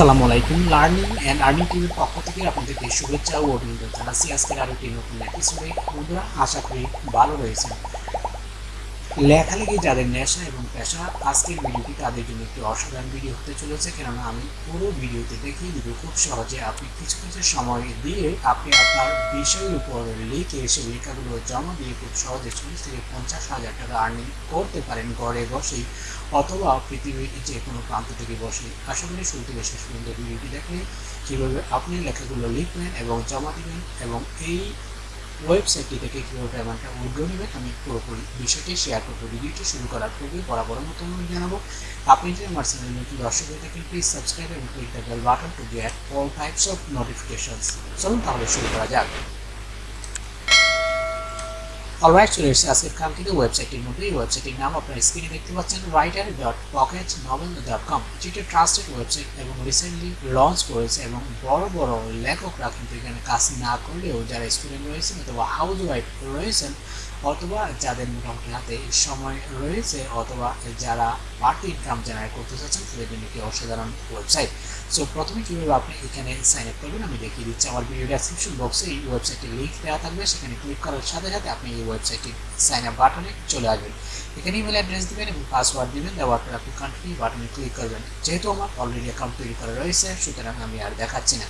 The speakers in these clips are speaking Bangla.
আসসালামু আলাইকুম। লার্নিং অ্যান্ড আর্নিং টিভির পক্ষ থেকে আপনাদেরকে শুভেচ্ছা ও অভিনন্দন জানাচ্ছি। আজকের আরেকটি নতুন এপিসোডে বন্ধুরা, আশা করি ভালো রয়েছেন। লেখালেখি যাদের নেশা এবং পেশা, আজকের ভিডিওটি তাদের জন্য একটি অসাধারণ ভিডিও হতে চলেছে, কেননা আমি পুরো ভিডিওতে দেখিয়ে দিব খুব সহজে আপনি কিছু কিছু সময় দিয়ে আপনি আপনার বিষয়ের উপর লিখে সেই লেখাগুলো জমা দিয়ে খুব সহজে চল্লিশ থেকে পঞ্চাশ হাজার টাকা আর্নিং করতে পারেন ঘরে বসেই অথবা পৃথিবীর যে কোনো প্রান্ত থেকে বসে আশা করি শুরু থেকে শেষ পর্যন্ত ভিডিওটি দেখলে কীভাবে আপনি লেখাগুলো লিখবেন এবং জমা দিবেন এবং এই ওয়েবসাইটটি থেকে কীভাবে অ্যামাউন্টটা উইড্রো নেবেন, আমি পুরোপুরি বিষয়টি শেয়ার করব ভিডিওটি শুরু করার পূর্বে বরাবর মতো জানাব। আপনি যদি আমার চ্যানেল নতুন দর্শক হয়ে থাকেন প্লিজ সাবস্ক্রাইব এবং click the bell button to get all types of notifications চলুন তাহলে শুরু করা যাক। অলরাইট চলে এসেছে আজকের কাঙ্ক্ষিত ওয়েবসাইটটির মধ্যে এই ওয়েবসাইটের নাম আপনার স্ক্রিনে দেখতে পাচ্ছেন writer dot pocket novel dot com একটি ট্রাস্টেড ওয়েবসাইট এবং রিসেন্টলি লঞ্চ করেছে এবং বড় বড় লেখকরা কিন্তু এখানে কাজ না করলেও যারা স্টুডেন্ট রয়েছেন অথবা হাউস ওয়াইফ রয়েছেন অথবা যাদের মোটামুটি হাতে সময় রয়েছে অথবা যারা বাড়তি ইনকাম জেনারেট করতে চাচ্ছেন তাদের জন্য একটি অসাধারণ ওয়েবসাইট সো প্রথমে কীভাবে আপনি এখানে সাইন আপ করবেন, আমি দেখিয়ে দিচ্ছি আমার ভিডিও ডেসক্রিপশন বক্সে এই ওয়েবসাইটের লিঙ্ক দেওয়া থাকবে। সেখানে ক্লিক করার সাথে সাথে আপনি এই ওয়েবসাইটটি সাইন আপ বাটনে চলে আসবেন। এখানে ইমেল অ্যাড্রেস দেবেন এবং পাসওয়ার্ড দেবেন দেওয়ার পর আপনি কন্টিনিউ বাটনে ক্লিক করবেন। যেহেতু আমার অলরেডি অ্যাকাউন্ট তৈরি করা রয়েছে, সুতরাং আমি আর দেখাচ্ছি না।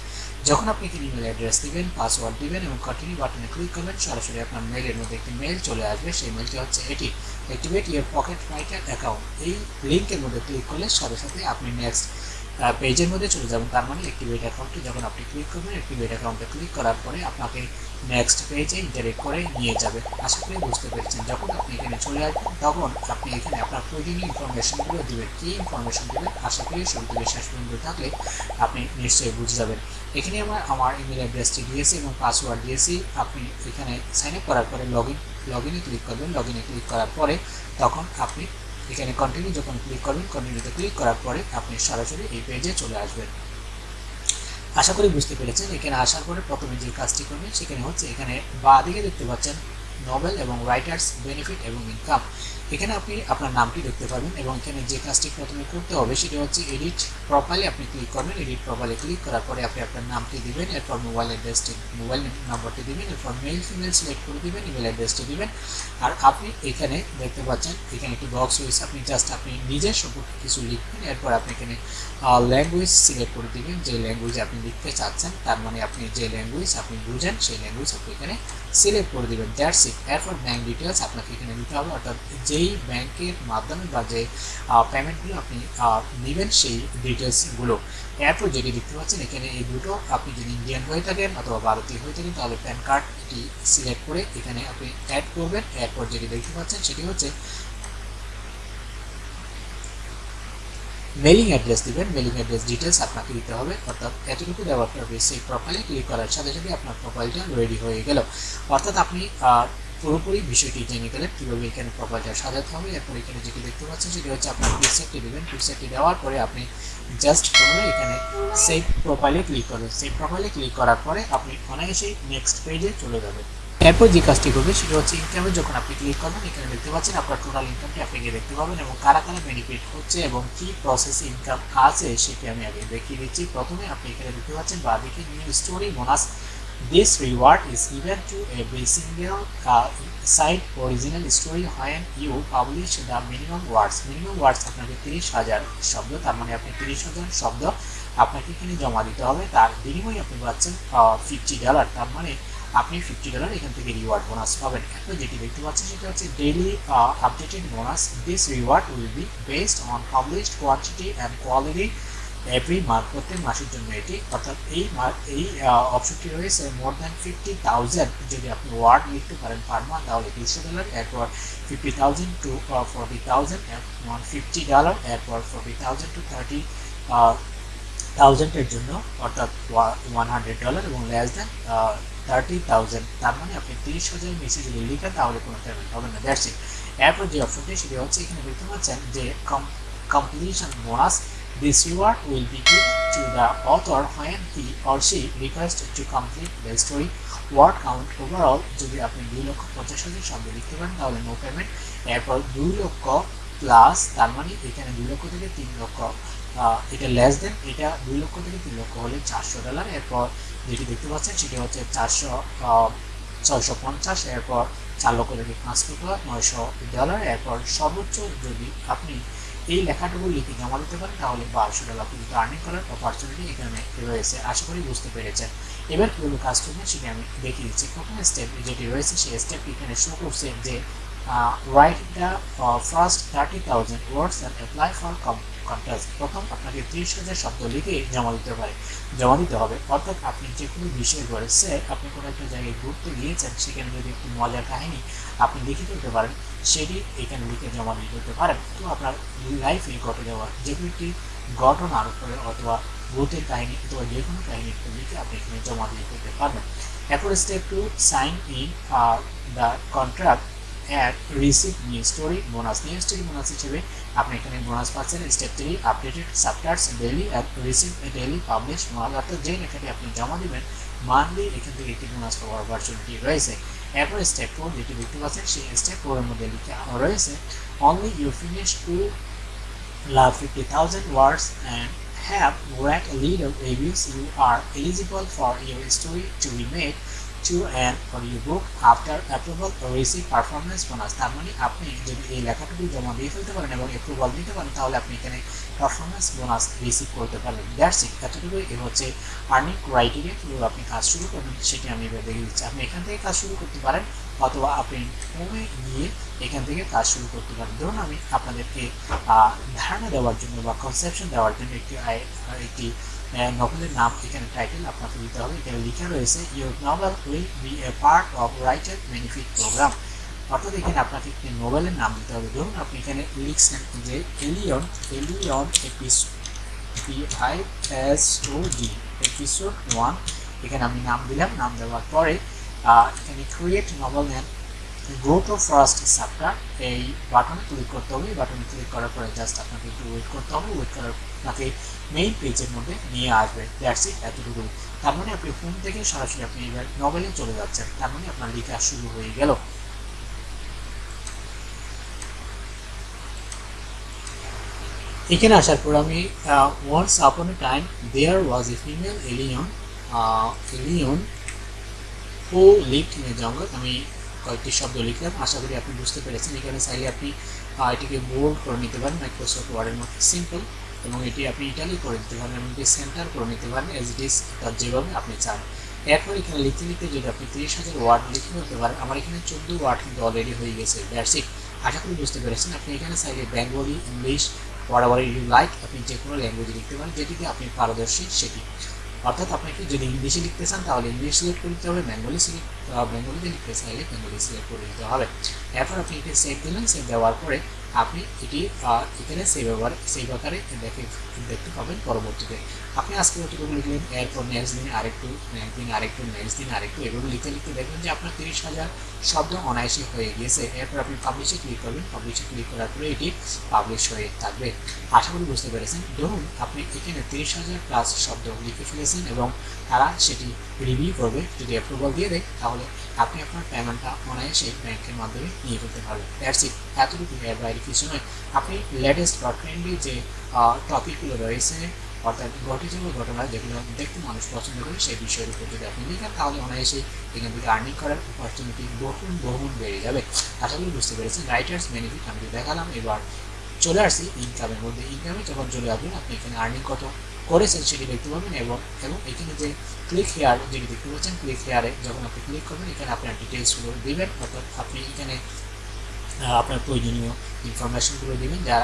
যখন আপনি এখানে ইমেল অ্যাড্রেস দিবেন পাসওয়ার্ড দেবেন এবং কন্টিনিউ বাটনে ক্লিক করবেন, সরাসরি আপনার মেইলের মধ্যে একটি মেল চলে আসবে। সেই মেলটি হচ্ছে এটি। Activate your pocket writer account এই লিঙ্কের মধ্যে ক্লিক করলে সাথে সাথে আপনি নেক্সট পেজের মধ্যে চলে যাবেন তার মানে অ্যাক্টিভেট অ্যাকাউন্টে যখন আপনি ক্লিক করবেন অ্যাক্টিভেট অ্যাকাউন্টে ক্লিক করার পরে আপনাকে নেক্সট পেজে ইন্টারেক্ট করে নিয়ে যাবে। আশা করি বুঝতে পেরেছেন। যখন আপনি এখানে চলে আসবেন, তখন আপনি এখানে আপনার প্রয়োজনীয় ইনফরমেশনগুলো দেবেন। কী ইনফরমেশন দেবেন? আশা করি শুরু থেকে শেষ পর্যন্ত থাকলে আপনি নিশ্চয়ই বুঝে যাবেন। এখানে আমার আমার ইমেল অ্যাড্রেসটি দিয়েছি এবং পাসওয়ার্ড দিয়েছি। আপনি এখানে সাইন আপ করার পরে লগ ইন লগ ইনে ক্লিক করবেন। লগ ইনে ক্লিক করার পরে তখন আপনি এখানে কন্টিনিউ যখন ক্লিক করবেন কন্টিনিউতে ক্লিক করার পরে আপনি সরাসরি এই পেজে চলে আসবেন। আশা করি বুঝতে পেরেছেন। এখানে আসার পরে প্রথমে যে কাজটি করবেন, সেখানে হচ্ছে এখানে বা দিকে দেখতে পাচ্ছেন নোবেল এবং রাইটার্স বেনিফিট এবং ইনকাম এখানে আপনি আপনার নামটি দেখতে পাবেন এবং এখানে যে কাজটি প্রথমে করতে হবে সেটা হচ্ছে এডিট প্রোফাইলে আপনি ক্লিক করবেন। এডিট প্রোফাইলে ক্লিক করার পরে আপনি আপনার নামটি দিবেন, এরপর মোবাইল অ্যাড্রেসটি মোবাইল নম্বরটি দিবেন, এরপর মেল ফিমেল সিলেক্ট করে দিবেন ইমেল অ্যাড্রেসটি দিবেন। আর আপনি এখানে দেখতে পাচ্ছেন, এখানে একটি বক্স রয়েছে। আপনি জাস্ট আপনি নিজের সম্পর্কে কিছু লিখবেন, এরপর আপনি এখানে ল্যাঙ্গুয়েজ সিলেক্ট করে দিবেন। যে ল্যাঙ্গুয়েজে আপনি লিখতে চাচ্ছেন, তার মানে আপনি যে ল্যাঙ্গুয়েজ আপনি বুঝেন, সেই ল্যাঙ্গুয়েজ আপনি এখানে সিলেক্ট করে দিবেন। দ্যাটস এরপর ব্যাঙ্ক ডিটেলস আপনাকে এখানে নিতে হবে। অর্থাৎ যেই ব্যাংকের মাধ্যমে বা যে পেমেন্টগুলো আপনি নেবেন সেই ডিটেলসগুলো এরপর যেটি দেখতে পাচ্ছেন, এখানে এই দুটো। আপনি যদি ইন্ডিয়ান হয়ে থাকেন অথবা ভারতীয় হয়ে থাকেন, তাহলে প্যান কার্ডটি সিলেক্ট করে এখানে আপনি অ্যাড করবেন। এরপর যেটি দেখতে পাচ্ছেন, সেটি হচ্ছে মেলিং অ্যাড্রেস দিবেন মেলিং অ্যাড্রেস ডিটেলস আপনাকে দিতে হবে। অর্থাৎ এতটুকু দেওয়ার পর সেই প্রোফাইলে ক্লিক করার সাথে সাথে আপনার প্রোফাইলটা রেডি হয়ে গেল। অর্থাৎ আপনি পুরোপুরি বিষয়টি জেনে গেলেন কীভাবে এখানে প্রোফাইলটা সাজাতে হবে। এরপর এখানে যেটি দেখতে পাচ্ছেন সেটি হচ্ছে আপনার পিকচারটি দেবেন। পিকচারটি দেওয়ার পরে আপনি জাস্ট করে এখানে সেভ প্রোফাইলে ক্লিক করবেন। সেভ প্রোফাইলে ক্লিক করার পরে আপনি অনায়াসেই নেক্সট পেজে চলে যাবেন। এরপর যে কাজটি করবে সেটা হচ্ছে ইনকামে যখন আপনি ক্লিক করবেন, এখানে দেখতে পাচ্ছেন আপনার টোটাল ইনকামটি আপনি গিয়ে দেখতে পাবেন এবং কারা কারা বেনিফিট হচ্ছে এবং কি প্রসেস ইনকাম আছে সেটি আমি আগে দেখিয়ে দিচ্ছি প্রথমে আপনি এখানে দেখতে পাচ্ছেন বাদিকে new story bonus This reward is given to every single site original story when you publish the minimum words. Minimum words আপনাকে তিরিশ হাজার শব্দ, তার মানে আপনি তিরিশ হাজার শব্দ আপনাকে এখানে জমা দিতে হবে তার বিনিময়ে আপনি পাচ্ছেন ফিফটি ডলার তার মানে আপনি ফিফটি ডলার এখান থেকে রিওয়ার্ড বোনাস পাবেন। এখন যেটি দেখতে পাচ্ছেন সেটা হচ্ছে daily updated bonus this reward will be based on published quantity and quality every month প্রত্যেক মাসের জন্য এটি। অর্থাৎ এই এই অপশনটি রয়েছে মোর দ্যান ফিফটি থাউজেন্ড যদি আপনি ওয়ার্ড লিখতে পারেন পার মান্থ তাহলে তিনশো ডলার এরপর fifty thousand to forty thousand one fifty dollar এরপর ফোরটি থাউজেন্ড টু থার্টি থাউজেন্ডের জন্য, অর্থাৎ ওয়ান হান্ড্রেড ডলার এবং লেস দেন থার্টি থাউজেন্ড তার মানে আপনি তিরিশ হাজার নিচে যদি লিখেন, তাহলে কোনো পেমেন্ট হবে না। ইট এরপর যে অপশনটি সেটি হচ্ছে এখানে দেখতে পাচ্ছেন যে completion bonus This reward will be given to the author when he or she requests to complete the story. Word count overall, যদি আপনি দুই লক্ষ পঞ্চাশ হাজার শব্দ লিখতে পারেন, তাহলে নো পেমেন্ট এরপর দুই লক্ষ প্লাস তার মানে এখানে দুই লক্ষ থেকে তিন লক্ষ এটা লেস দেন এটা দুই লক্ষ থেকে তিন লক্ষ হলে চারশো ডলার এরপর যেটি দেখতে পাচ্ছেন সেটি হচ্ছে চারশো ছয়শো পঞ্চাশ, এরপর চার লক্ষ থেকে পাঁচ লক্ষ নয়শো ডলার এরপর সর্বোচ্চ যদি আপনি এই লেখাটুকু লিখে জমা দিতে পারেন, তাহলে বারোশো ডলার পর্যন্ত আর্নিং করার অপরচুনিটি এখানে রয়েছে। আশা করি বুঝতে পেরেছেন। এবার কীভাবে কাজ করবেন সেটি আমি দেখিয়ে দিচ্ছি। প্রথম স্টেপ যেটি রয়েছে, সেই স্টেপটি এখানে শো করছে যে write the first thirty thousand words and apply for contract প্রথম আপনাকে ত্রিশ হাজার শব্দ লিখে জমা দিতে পারে জমা দিতে হবে। অর্থাৎ আপনি যে কোনো বিষয় রয়েছে আপনি কোনো একটা জায়গায় ঘুরতে গিয়েছেন, সেখানে যদি একটি মজার কাহিনী আপনি লিখে তুলতে পারেন, সেটি এখানে লিখে জমা দিয়ে দিতে পারেন। তো আপনার লাইফে ঘটে যাওয়া যে কোনো একটি ঘটনার উপরে অথবা ভূতের কাহিনী অথবা যে কোনো কাহিনী একটু লিখে আপনি এখানে জমা দিয়ে দিতে পারবেন। এরপর step two sign in the contract and receive new story bonus new story bonus হিসেবে আপনি এখানে বোনাস পাচ্ছেন। Step three updated সাবটার্স daily receive daily publish bonus অর্থাৎ যে লেখাটি আপনি জমা দেবেন মান্থলি এখান থেকে একটি বোনাস পাওয়ার অপরচুনিটি রয়েছে। এরপর স্টেপ ফোর যেটি দেখতে পাচ্ছেন, সেই স্টেপ ফোরের মধ্যে লিখে রয়েছে only you finish to love fifty thousand words and have read lead little reviews you are eligible for your story to be made. To an audiobook after approval or receive performance bonus. তার মানে আপনি যদি এই লেখাটুকু জমা দিয়ে ফেলতে পারেন এবং অ্যাপ্রুভাল দিতে পারেন, তাহলে আপনি এখানে পারফরমেন্স বোনাস রিসিভ করতে পারবেন। দ্যাটস ইট এতটুকুই। এ হচ্ছে আর্নিং ক্রাইটেরিয়া কীভাবে আপনি কাজ শুরু করবেন সেটি আমি এবার দেখে দিচ্ছি। আপনি এখান থেকে কাজ শুরু করতে পারেন অথবা আপনি হোমে গিয়ে এখান থেকে কাজ শুরু করতে পারেন। ধরুন আমি আপনাদেরকে ধারণা দেওয়ার জন্য বা কনসেপশন দেওয়ার জন্য একটি একটি নভেলের নাম এখানে টাইটেল আপনাকে দিতে হবে। এখানে লেখা রয়েছে your novel will be a part of writer benefit program অর্থাৎ এখানে আপনাকে একটি নোবেলের নাম দিতে হবে। ধরুন আপনি এখানে লিখছেন যে alien alien episode P I S D episode one এখানে আমি নাম দিলাম। নাম দেওয়ার পরে এখানে create novel and go to first chapter এই বাটনে ক্লিক করতে হবে। বাটনে ক্লিক করার পরে জাস্ট আপনাকে একটু ওয়েট করতে হবে। ওয়েট করার আপনাকে মেইন পেজের মধ্যে নিয়ে আসবে। দ্যাটস ইট এতটুকু তার মানে আপনি ফোন থেকে সরাসরি আপনি এবার নভেলে চলে যাচ্ছেন। তার মানে আপনার লেখা শুরু হয়ে গেল। এখানে আসার পর আমি once upon a time there was a female alien alien who lived in a jungle আমি কয়েকটি শব্দ লিখলাম। আশা করি আপনি বুঝতে পেরেছেন। এখানে চাইলে আপনি এটিকে বোল্ড করে নিতে পারেন। মাইক্রোসফট ওয়ার্ডের মধ্যে। সিম্পল এবং এটি আপনি ইটালি করে নিতে পারেন এমনকি সেন্টার করে নিতে পারেন এস ইস তার যেভাবে আপনি চান। এরপর এখানে লিখতে লিখতে যদি আপনি তিরিশ হাজার ওয়ার্ড লিখে নিতে পারেন, আমার এখানে চোদ্দ ওয়ার্ড কিন্তু অলরেডি হয়ে গেছে। ইট আশা করি বুঝতে পেরেছেন। আপনি এখানে চাইলে Bengali English or you like আপনি যে কোনো ল্যাঙ্গুয়েজে লিখতে পারেন, যেটিতে আপনি পারদর্শী সেটি। অর্থাৎ আপনাকে যদি ইংলিশে লিখতে চান, তাহলে ইংলিশ সিলেক্ট করে দিতে হবে বেঙ্গলি সিলেক্ট বেঙ্গলিতে লিখতে চাইলে বেঙ্গলি সিলেক্ট করে দিতে হবে। এরপর আপনি এটি সেভ দিলেন সেভ দেওয়ার পরে আপনি এটি এখানে সেই ব্যবহার সেভ আকারে দেখে, দেখতে পাবেন পরবর্তীতে। আপনি আজকে যতটুকু লিখলেন, এরপর নেক্সট দিন আরেকটু নেক্সট দিন আরেকটু নেক্সট দিন আরেকটু এভাবে লিখতে লিখতে দেখবেন যে আপনার তিরিশ হাজার শব্দ অনায়াসে হয়ে গিয়েছে। এরপর আপনি পাবলিশে ক্লিক করবেন। পাবলিশে ক্লিক করার পরে এটি পাবলিশ হয়ে থাকবে। আশা করি বুঝতে পেরেছেন। ধরুন আপনি এখানে তিরিশ হাজার প্লাস শব্দ লিখে ফেলেছেন এবং তারা সেটি রিভিউ করবে, যদি অ্যাপ্রুভাল দিয়ে দেয়, তাহলে আপনি আপনার পেমেন্টটা অনায়াসে ব্যাংকের মাধ্যমে নিয়ে ফেলতে পারবেন। ইট এতটুকু এর বাইরে কিছু নয়। আপনি লেটেস্ট বা ট্রেন্ডি যে টপিকগুলো রয়েছে, অর্থাৎ ঘটে যাওয়া ঘটনা যেগুলো দেখতে মানুষ পছন্দ করে, সেই বিষয়ের উপর যদি আপনি লিখেন তাহলে অনায়াসে এখান থেকে আর্নিং করার অপরচুনিটি বহুগুণ বহুগুণ বেড়ে যাবে। আশা করি বুঝতে পেরেছেন। রাইটার্স বেনিফিট আমি দেখালাম। এবার চলে আসছি ইনকামের মধ্যে। ইনকামে যখন চলে আসবেন, আপনি এখানে আর্নিং কত করেছেন সেটি দেখতে পাবেন এবং এবং এখানে যে ক্লিক হেয়ার যেটি দেখতে পাচ্ছেন ক্লিক হেয়ারে যখন আপনি ক্লিক করবেন, এখানে আপনার ডিটেলসগুলো দেবেন। অর্থাৎ আপনি এখানে আপনার প্রয়োজনীয় ইনফরমেশনগুলো দেবেন, যা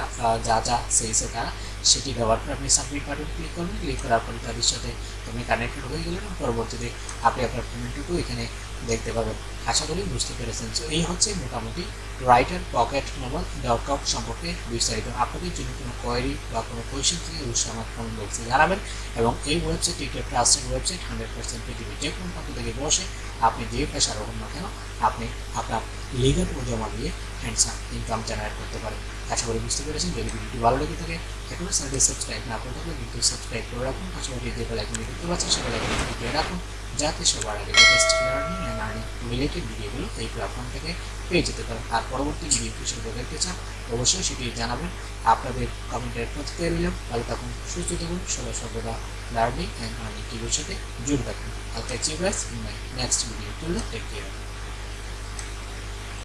যা যা চেয়েছে তারা সেটি ব্যবহার করে আপনি সাবমিট বাটন ক্লিক করবেন ক্লিক করার পরে তাদের সাথে আপনি কানেক্টেড হয়ে গেলেন পরবর্তীতে আপনি আপনার পেমেন্টটুকু এখানে দেখতে পাবেন। আশা করি বুঝতে পেরেছেন। তো এই হচ্ছে মোটামুটি writer pocket mobile dot com সম্পর্কে বিস্তারিত। আপনাদের যদি কোনো কোয়ারি বা কোনো কোয়েশন থেকে, অবশ্যই আমার কমেন্ট বক্সে জানাবেন এবং এই ওয়েবসাইটটি একটি ট্রাস্টেড ওয়েবসাইট হান্ড্রেড পার্সেন্ট পৃথিবীর যে কোনো প্রান্ত থেকে বসে আপনি যে পেশার হোক না কেন, আপনি আপনার লিগাল জমা দিয়ে হ্যান্ডসাম ইনকাম জেনারেট করতে পারেন। আশা করি বুঝতে পেরেছেন। যদি ভিডিওটি ভালো লেগে থাকে এখনও চ্যানেলটি সাবস্ক্রাইব না করে থাকলে কিন্তু সাবস্ক্রাইব করে রাখুন। পাশাপাশি যে বেলাইকনটি দেখতে পাচ্ছেন সে বেলাইকনটি রাখুন। যাতে সবার আগে latest learning and earning related ভিডিওগুলো এই প্ল্যাটফর্ম থেকে পেয়ে যেতে পারেন। আর পরবর্তী ভিডিও কিছু দেখতে চান, অবশ্যই সেটি জানাবেন। আপনাদের কমেন্টের প্রতিক্রিয়া নিলাম তাহলে তখন সুস্থ থাকুন, সবাই সর্বদা লার্নিং অ্যান্ড আর্নিং টিভির সাথে জুড়ে থাকুন। I'll catch you guys in my next video.